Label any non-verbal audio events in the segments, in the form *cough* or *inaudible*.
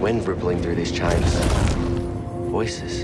wind rippling through these chimes. Voices.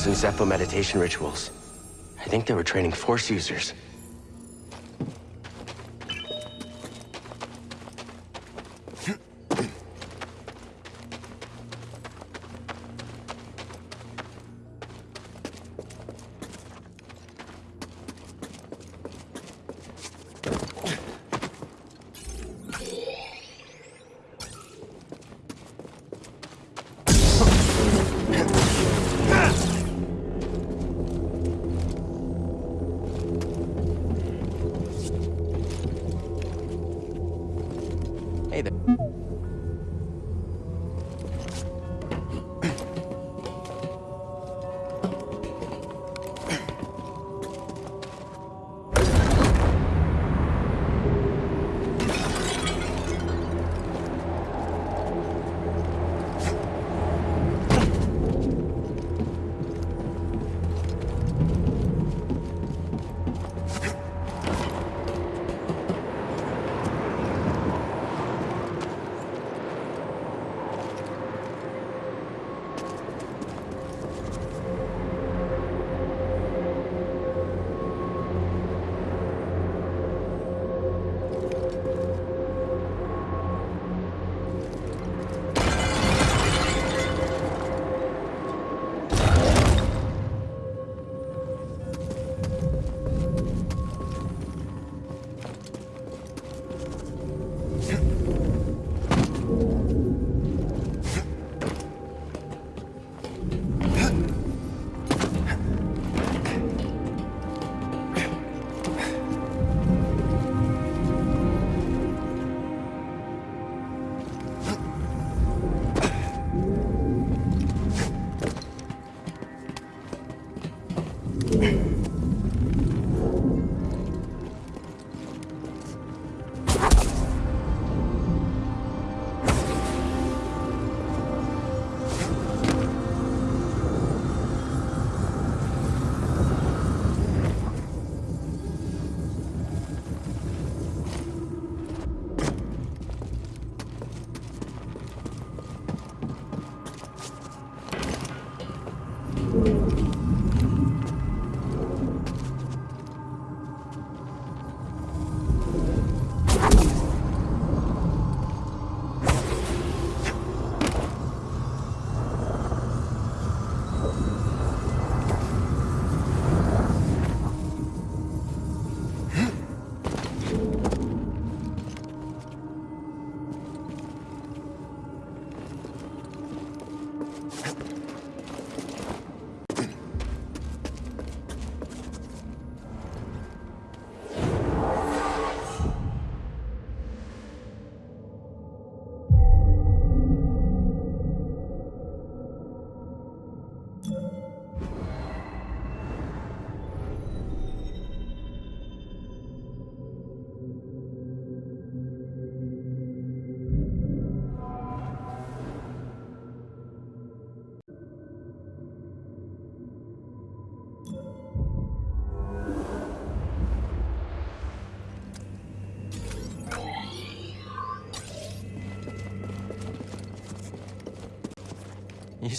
Used in Zeffo meditation rituals. I think they were training Force users.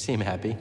Seem happy.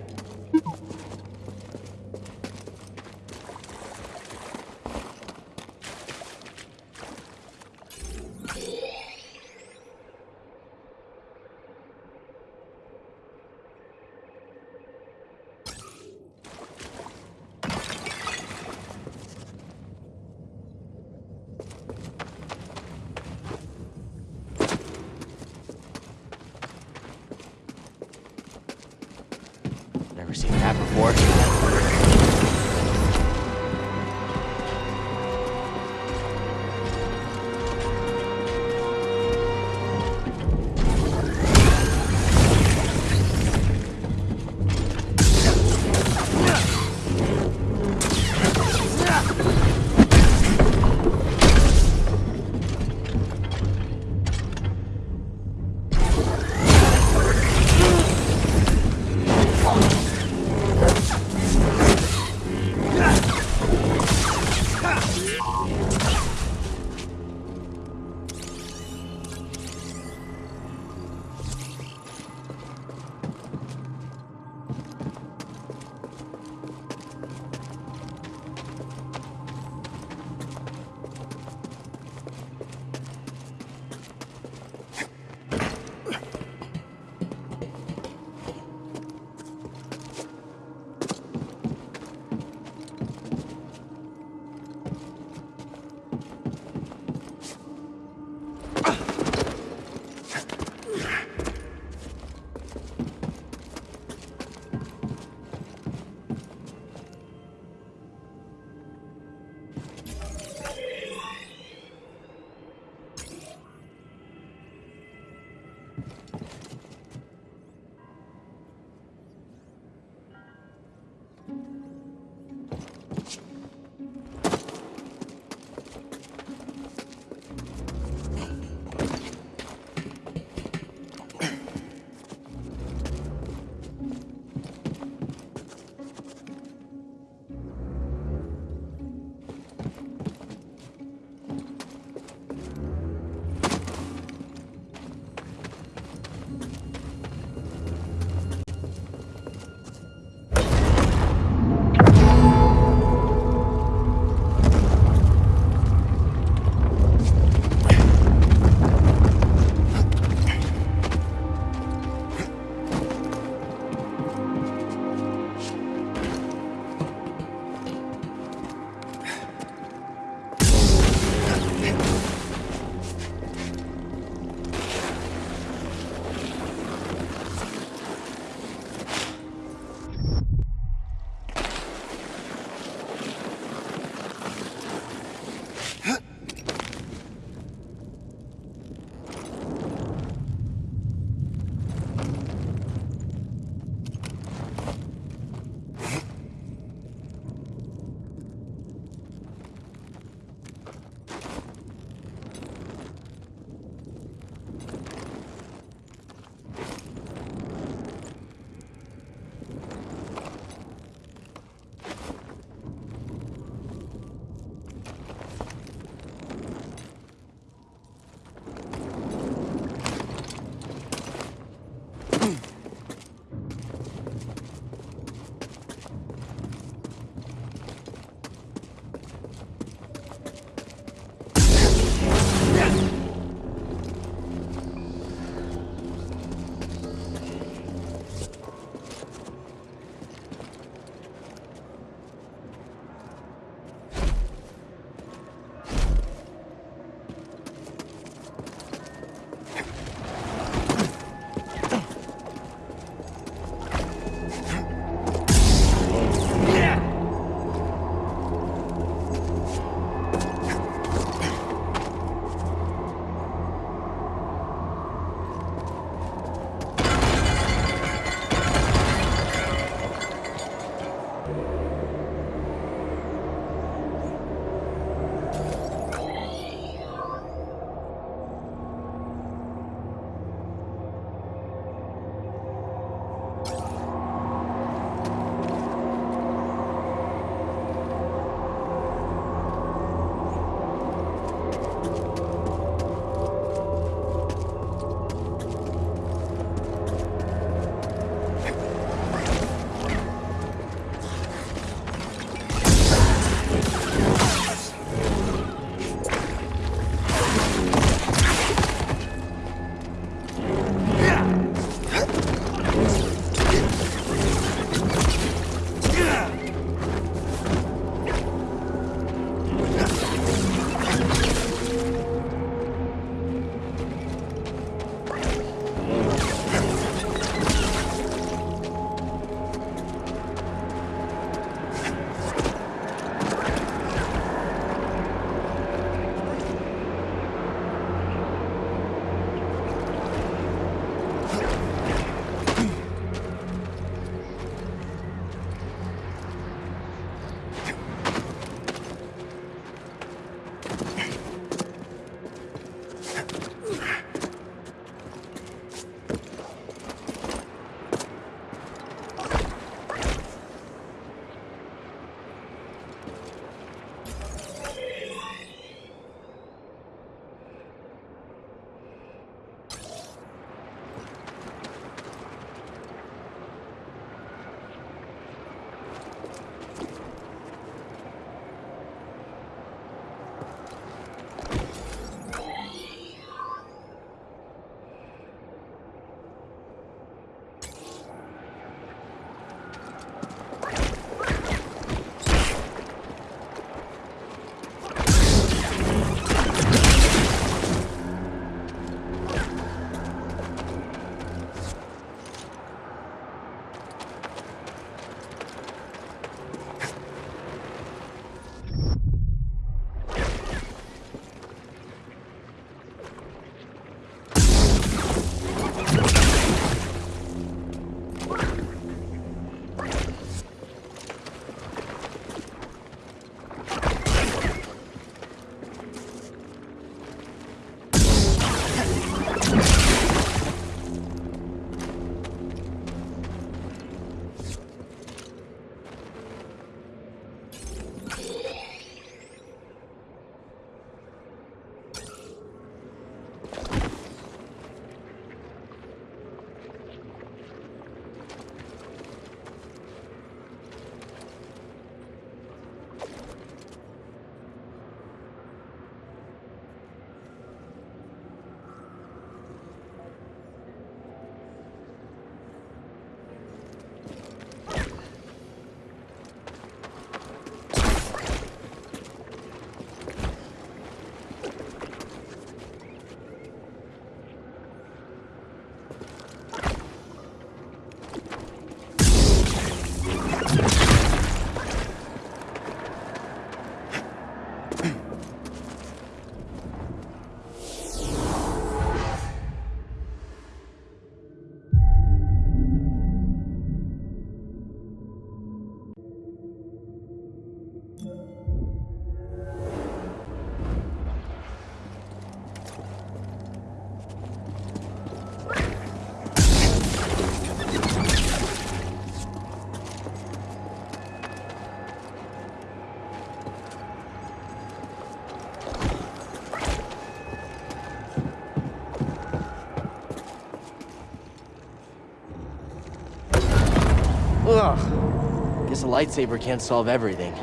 Lightsaber can't solve everything.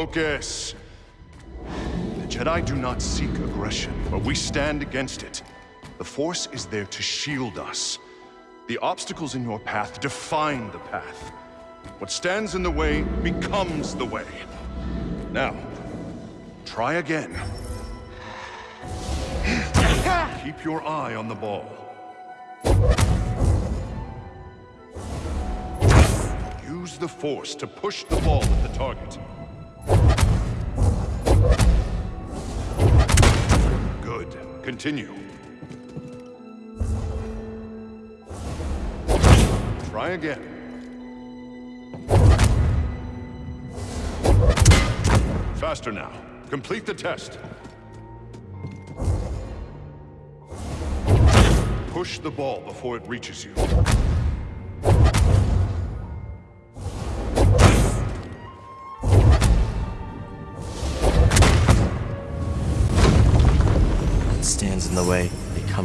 Focus. The Jedi do not seek aggression, but we stand against it. The Force is there to shield us. The obstacles in your path define the path. What stands in the way becomes the way. Now, try again. Keep your eye on the ball. Use the Force to push the ball at the target. Continue. Try again. Faster now. Complete the test. Push the ball before it reaches you.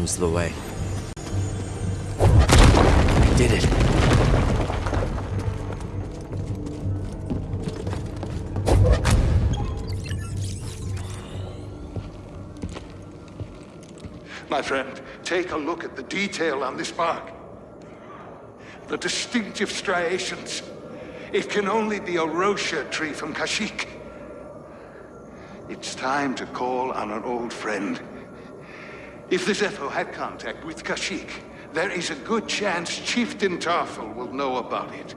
Becomes the way. I did it. My friend, take a look at the detail on this bark. The distinctive striations. It can only be a wroshyr tree from Kashyyyk. It's time to call on an old friend. If the Zeffo had contact with Kashyyyk, there is a good chance Chieftain Tarful will know about it.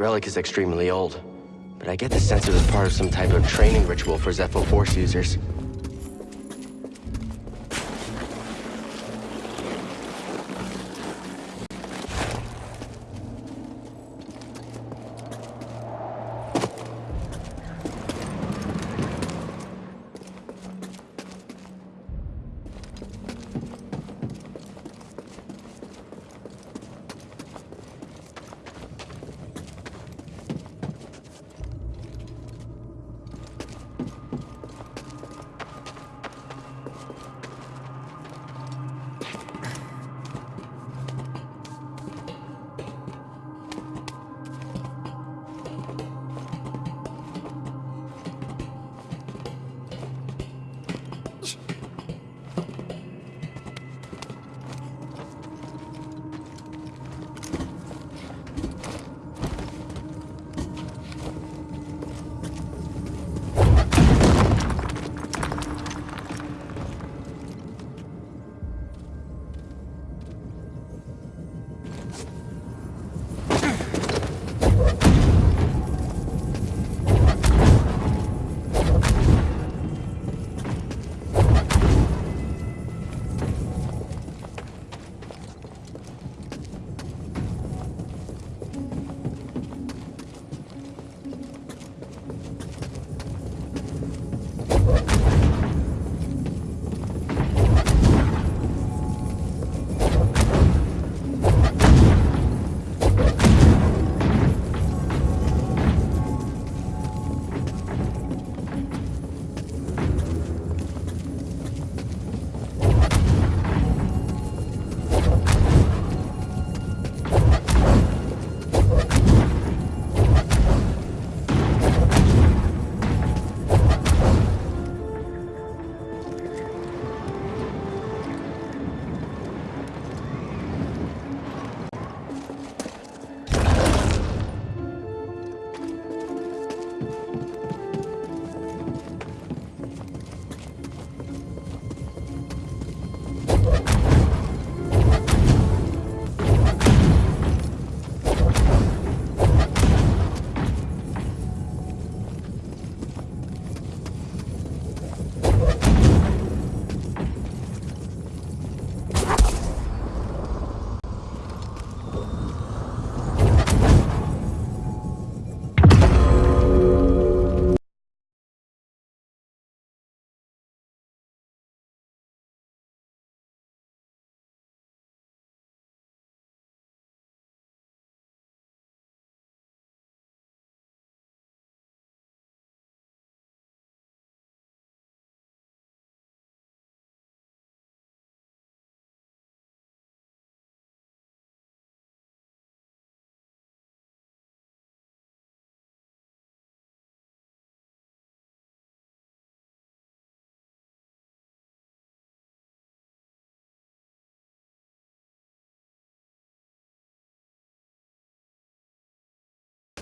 Relic is extremely old, but I get the sense it was part of some type of training ritual for Zeffo Force users.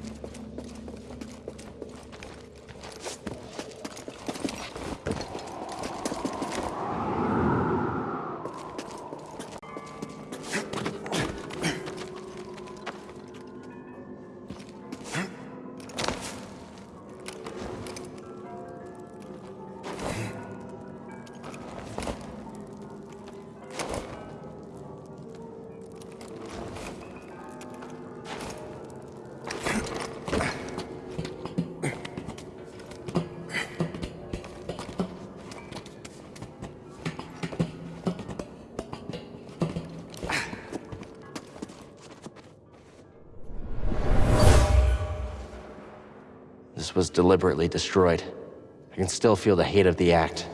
This was deliberately destroyed. I can still feel the hate of the act.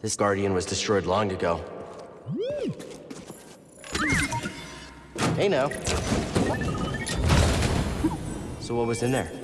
This Guardian was destroyed long ago. Hey now. So what was in there?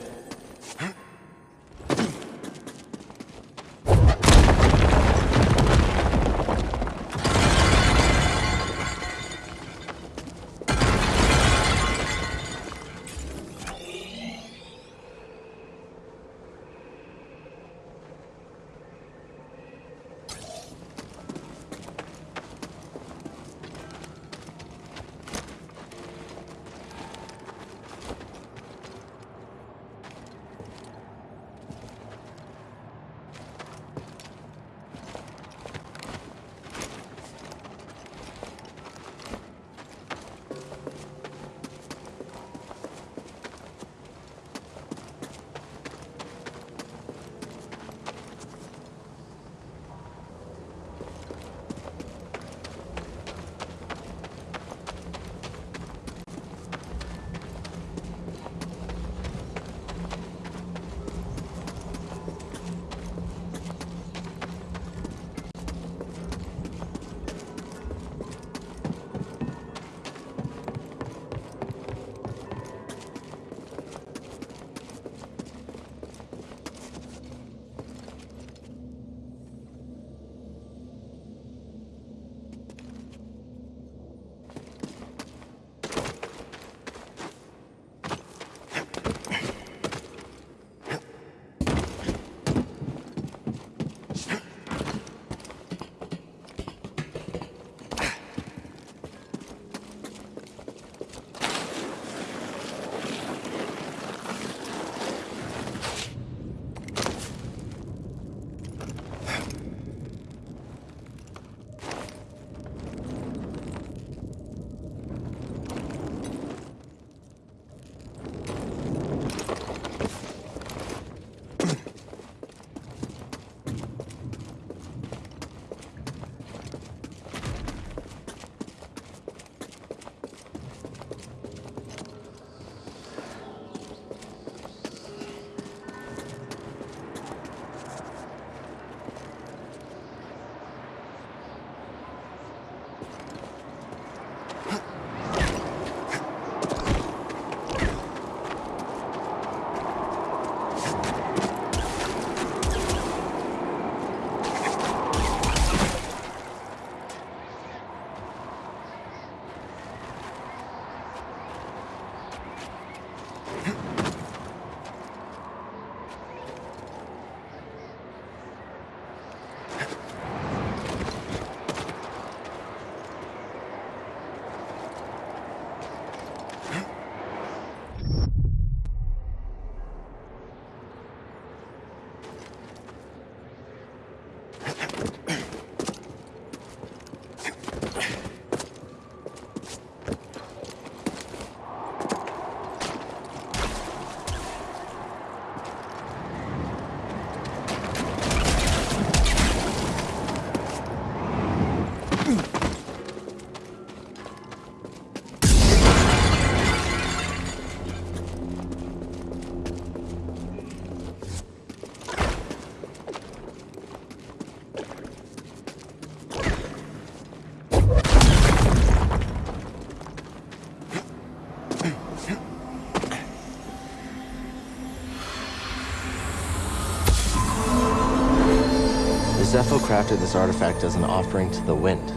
Crafted this artifact as an offering to the wind.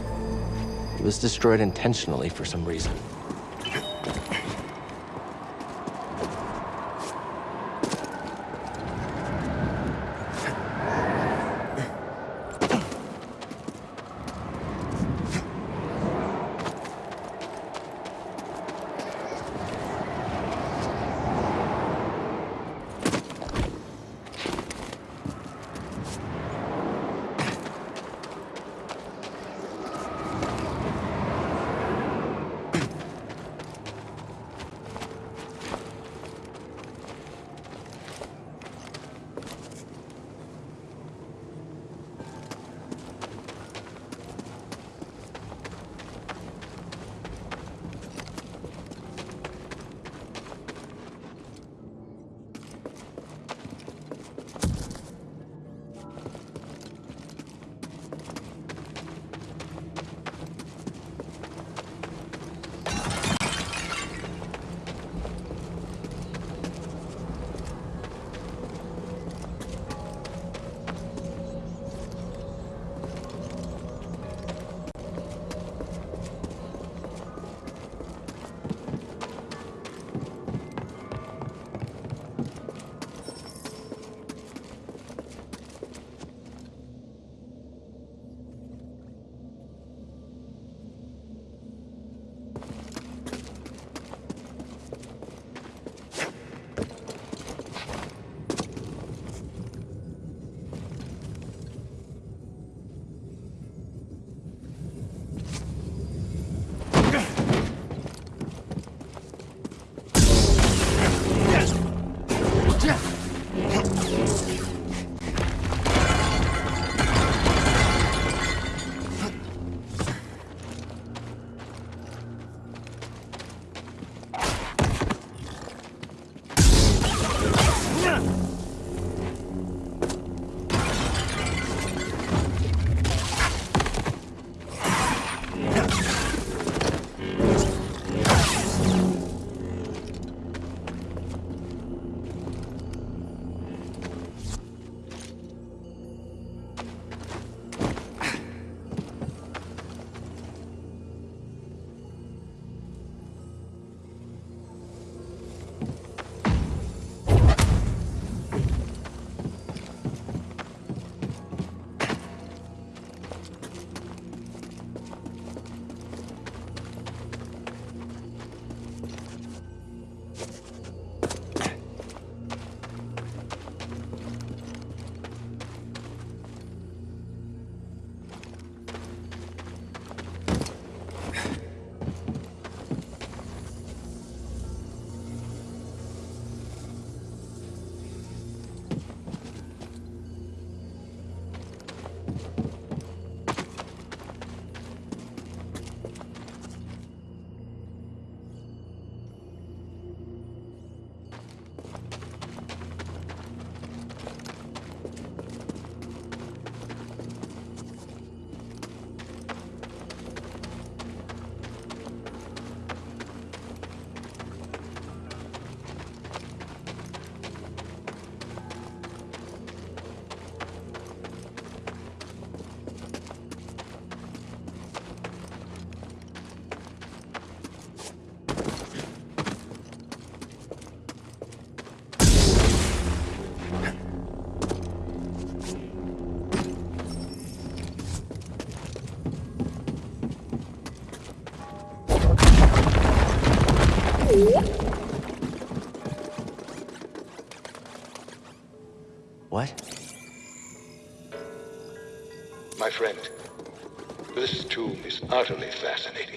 It was destroyed intentionally for some reason. My friend, this tomb is utterly fascinating.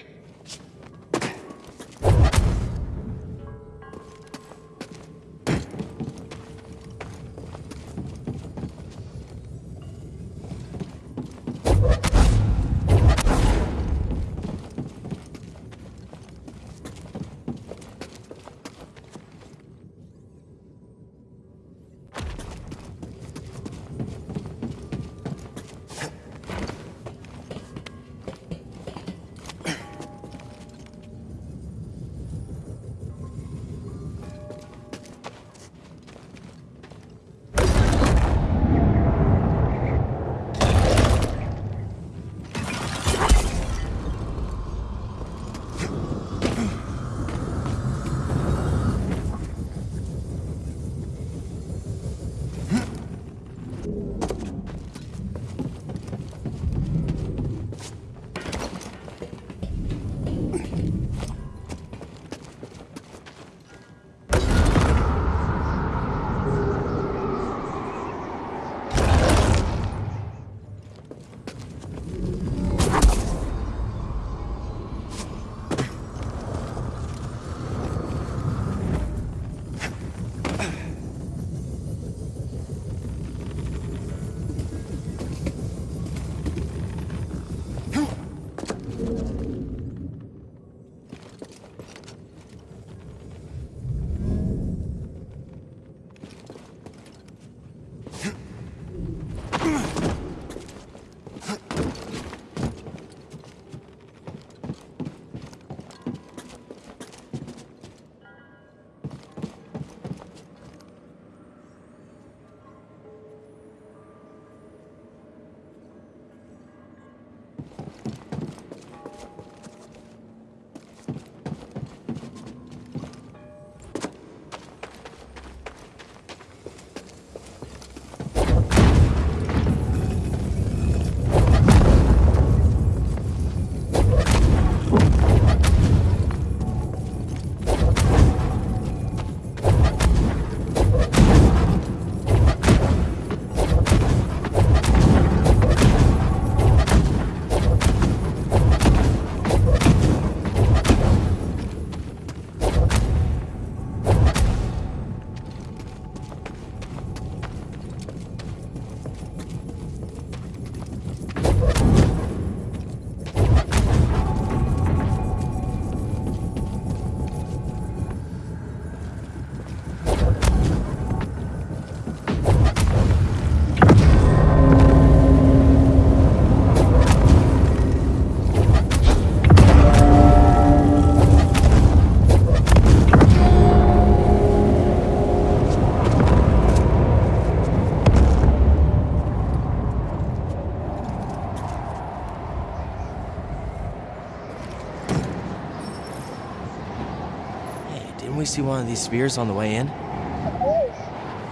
We see one of these spears on the way in?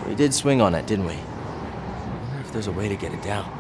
We did swing on it, didn't we? I wonder if there's a way to get it down.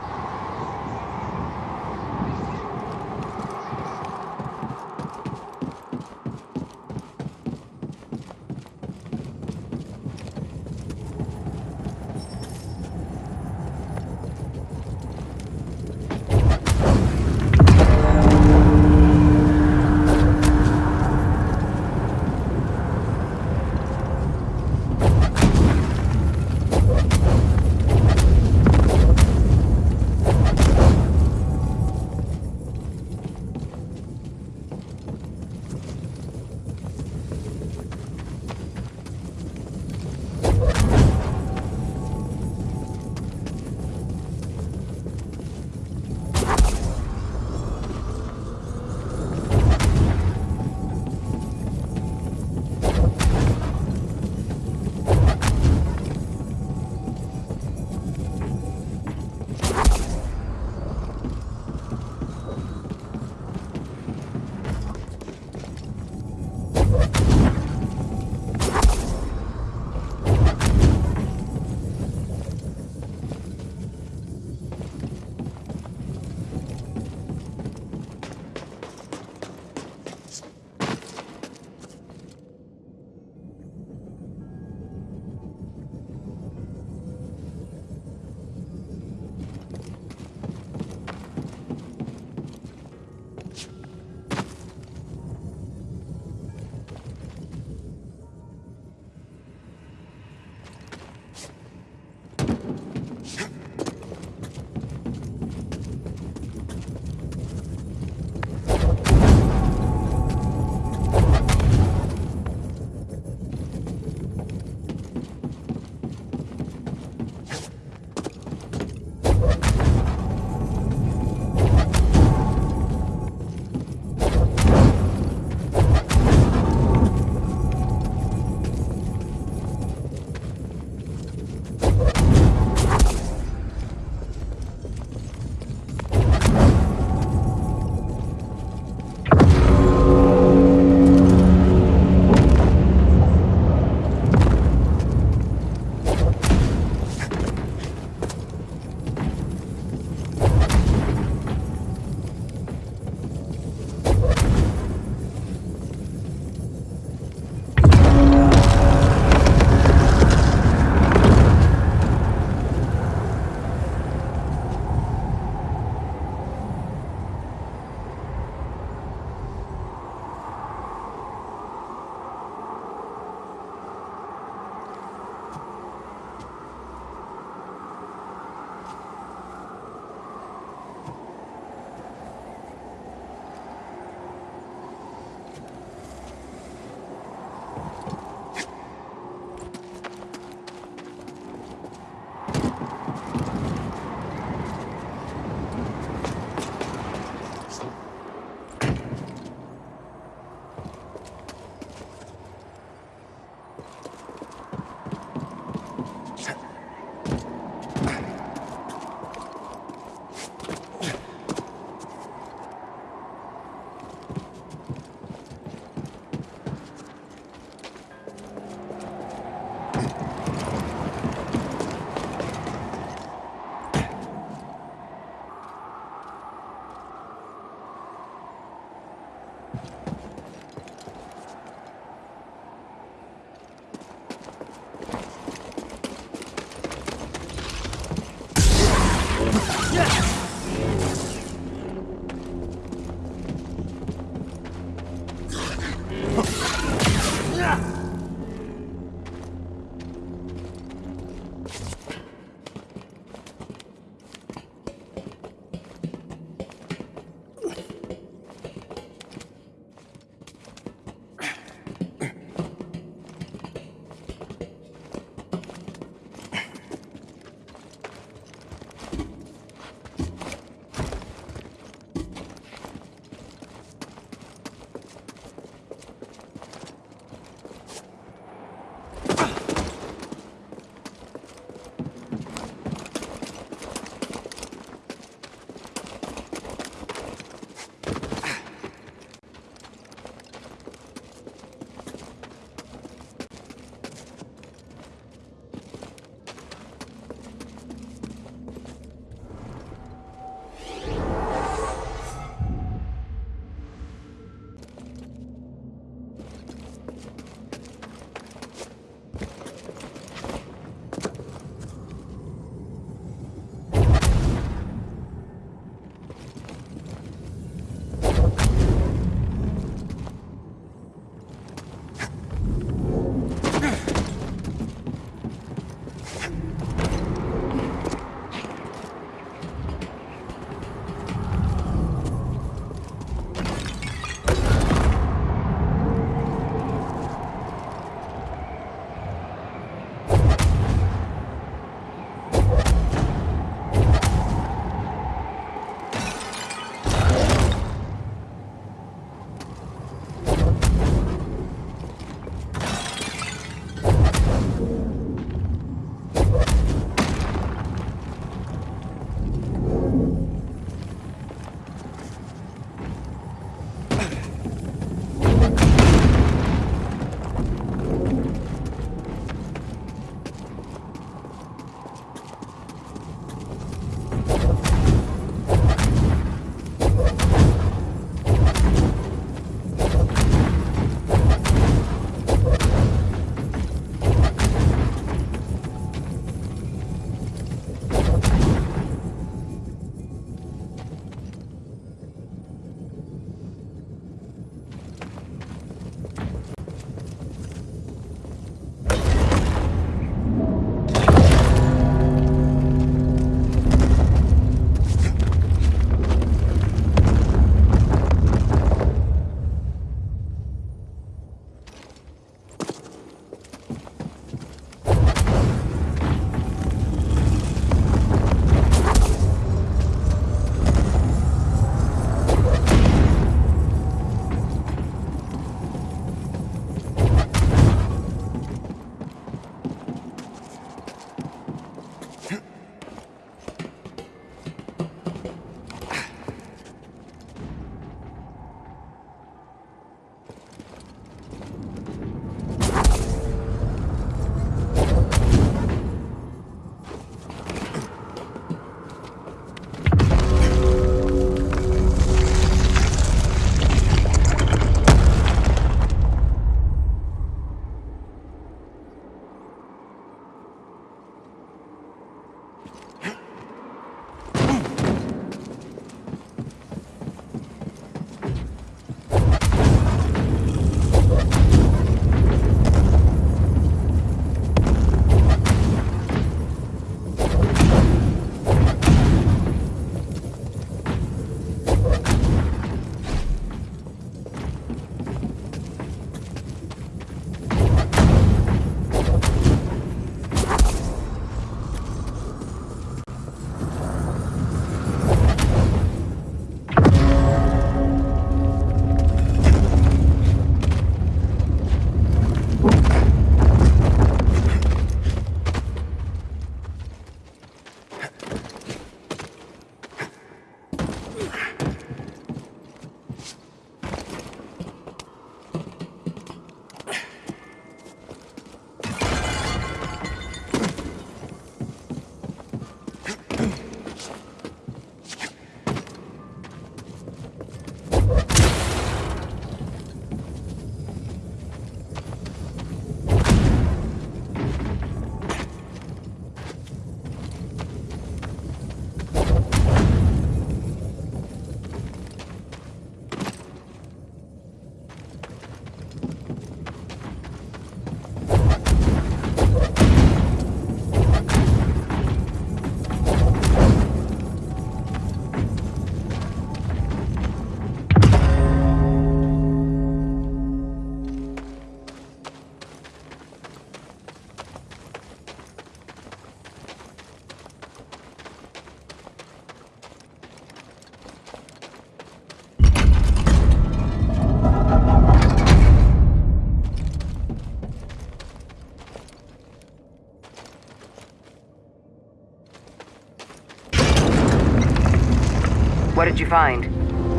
Find?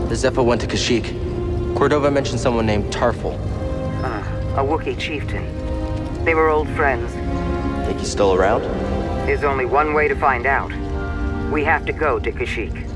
The Zeffo went to Kashyyyk. Cordova mentioned someone named Tarful. Uh, a Wookiee chieftain. They were old friends. Think he's still around? There's only one way to find out. We have to go to Kashyyyk.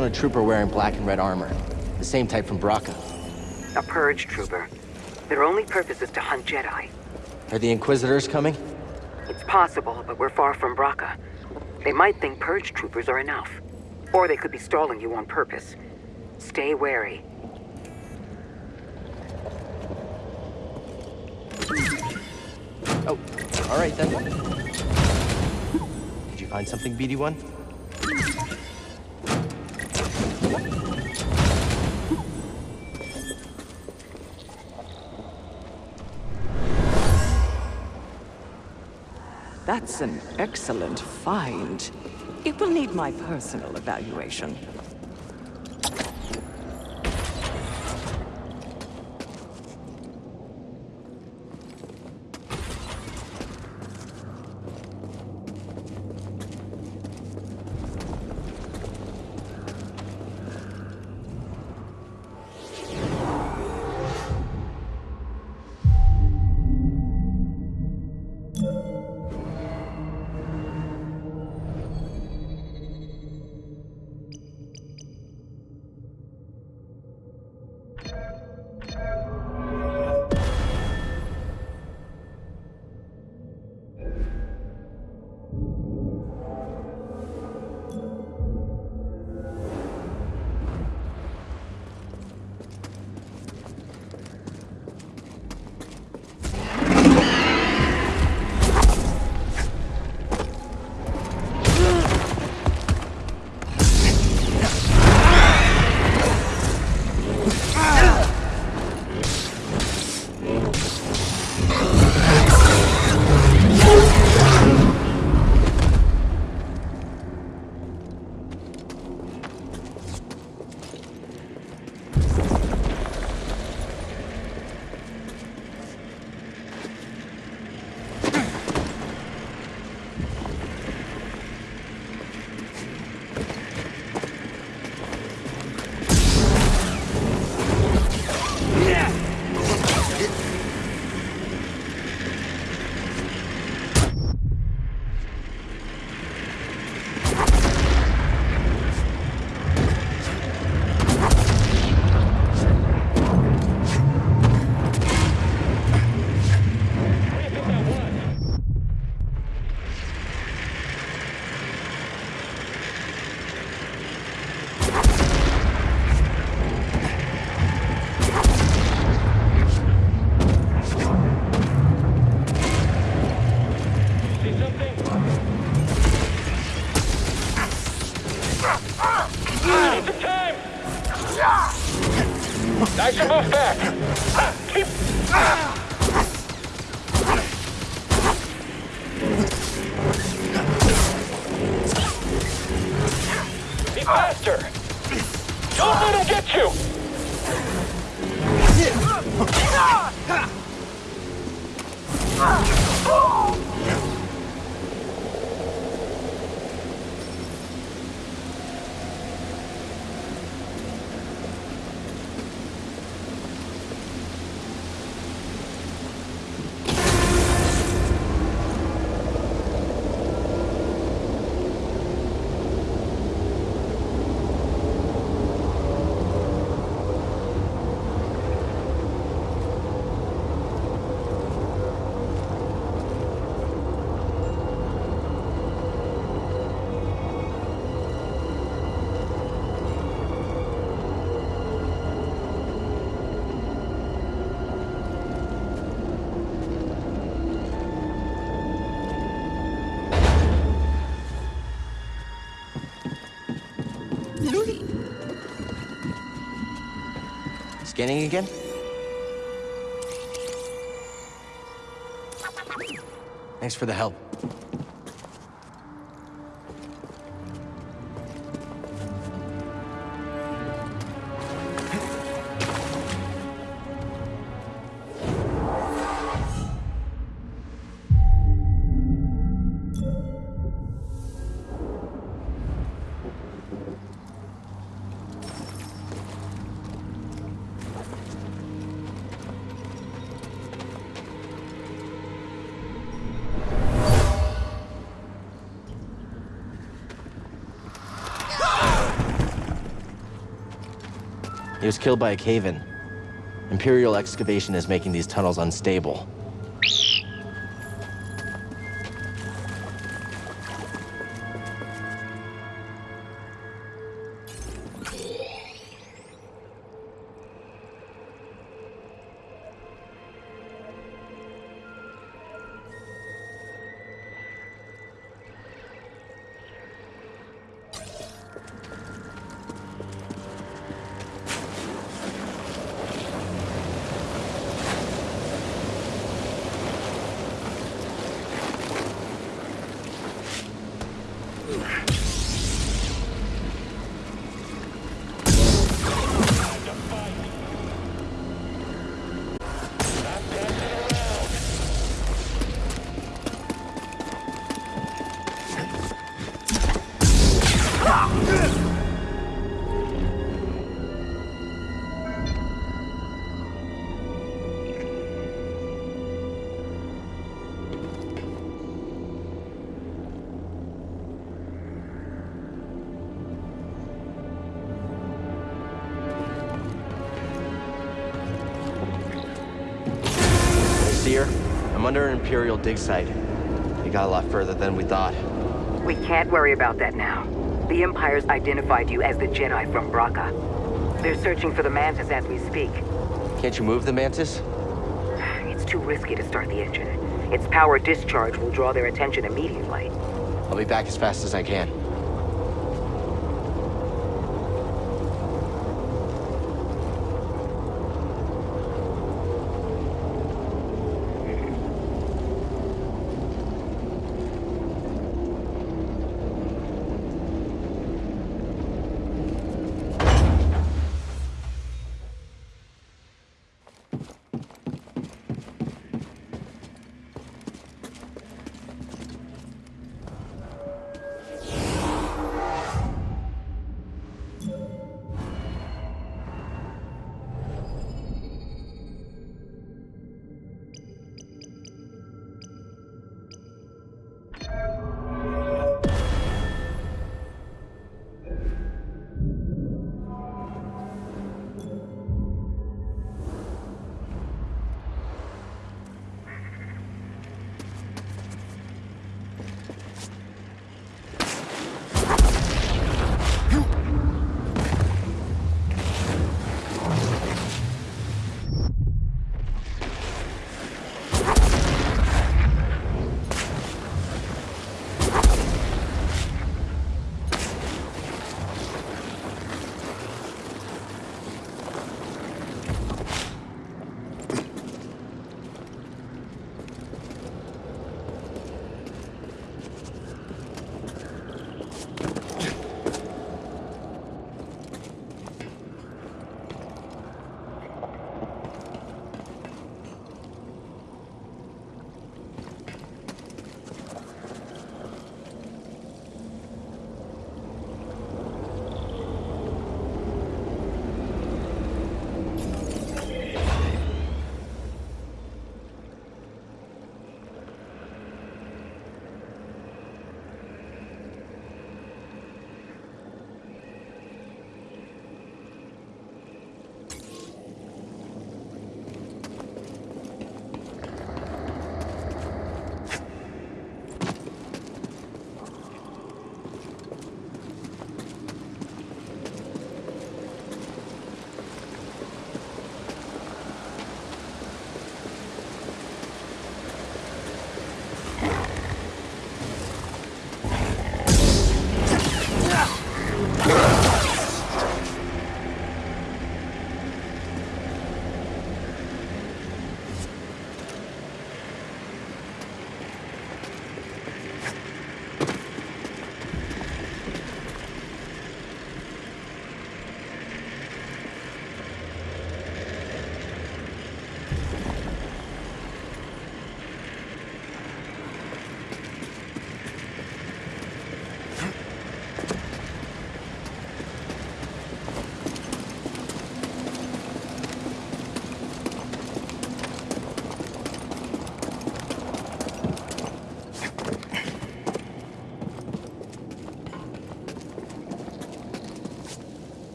Down a trooper wearing black and red armor. The same type from Bracca. A purge trooper. Their only purpose is to hunt Jedi. Are the Inquisitors coming? It's possible, but we're far from Bracca. They might think purge troopers are enough. Or they could be stalling you on purpose. Stay wary. Oh, all right then. Did you find something, BD1? An excellent find. It will need my personal evaluation. Scanning again? Thanks for the help. Was killed by a cave-in. Imperial excavation is making these tunnels unstable. Dig site. We got a lot further than we thought. We can't worry about that now. The Empire's identified you as the Jedi from Bracca. They're searching for the Mantis as we speak. Can't you move the Mantis? It's too risky to start the engine. Its power discharge will draw their attention immediately. I'll be back as fast as I can.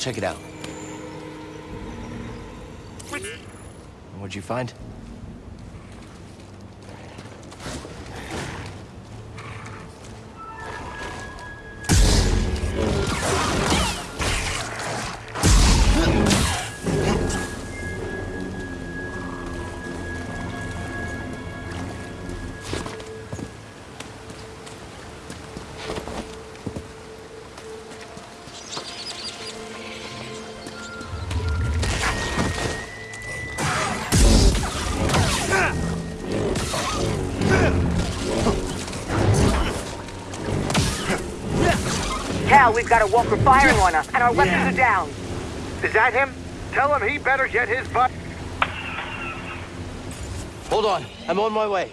Check it out. What'd you find? Cal, we've got a walker firing on us, and our weapons are down. Is that him? Tell him he better get his butt. Hold on, I'm on my way.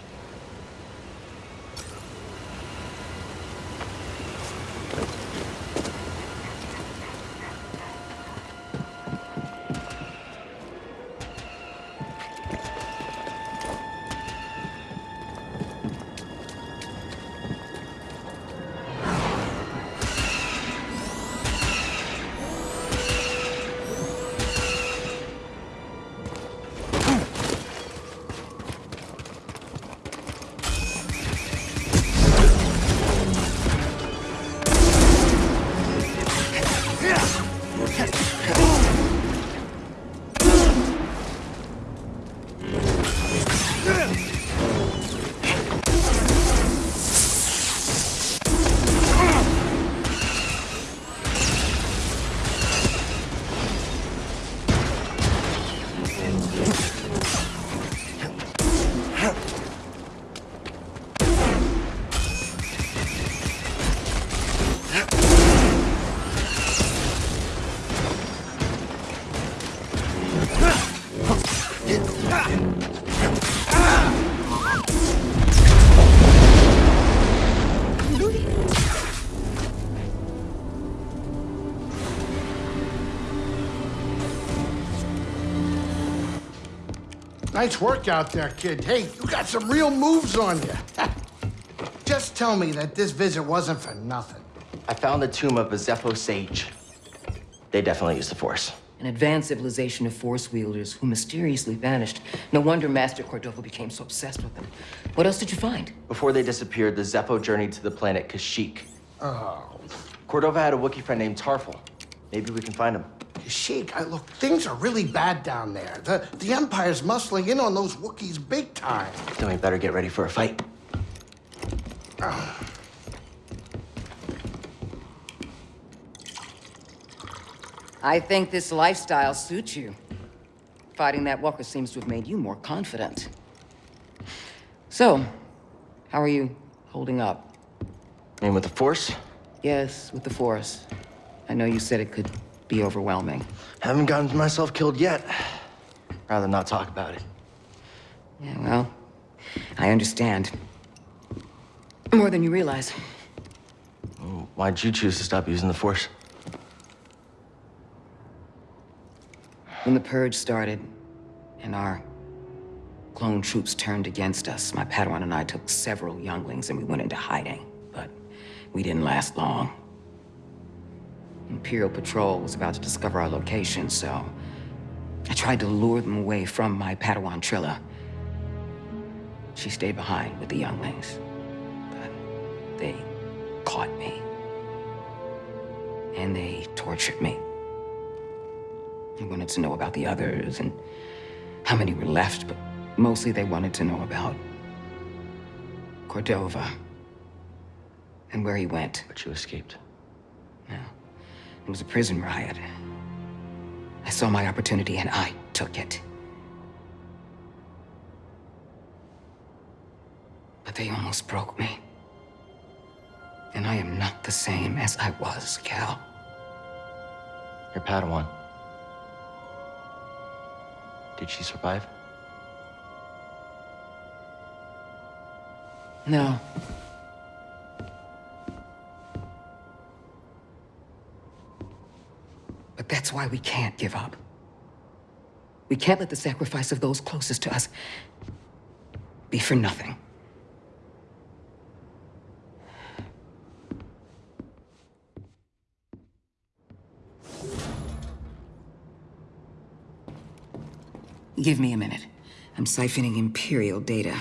Nice work out there, kid. Hey, you got some real moves on you. *laughs* Just tell me that this visit wasn't for nothing. I found the tomb of a Zeffo sage. They definitely used the Force. An advanced civilization of force wielders who mysteriously vanished. No wonder Master Cordova became so obsessed with them. What else did you find? Before they disappeared, the Zeffo journeyed to the planet Kashyyyk. Oh, Cordova had a Wookiee friend named Tarful. Maybe we can find him. Sheik, I, look, things are really bad down there. The, the Empire's muscling in on those Wookiees big time. Then we better get ready for a fight. I think this lifestyle suits you. Fighting that walker seems to have made you more confident. So, how are you holding up? And with the Force, Yes, with the Force. I know you said it could be overwhelming. haven't gotten myself killed yet. Rather not talk about it. Yeah, well, I understand. More than you realize. Why'd you choose to stop using the Force? When the Purge started, and our clone troops turned against us, my Padawan and I took several younglings and we went into hiding. But we didn't last long. Imperial Patrol was about to discover our location, so I tried to lure them away from my Padawan Trilla. She stayed behind with the younglings, but they caught me. And they tortured me. They wanted to know about the others and how many were left, but mostly they wanted to know about Cordova and where he went. But you escaped. Yeah. It was a prison riot. I saw my opportunity and I took it. But they almost broke me. And I am not the same as I was, Cal. Your Padawan. Did she survive? No. But that's why we can't give up. We can't let the sacrifice of those closest to us be for nothing. Give me a minute. I'm siphoning Imperial data.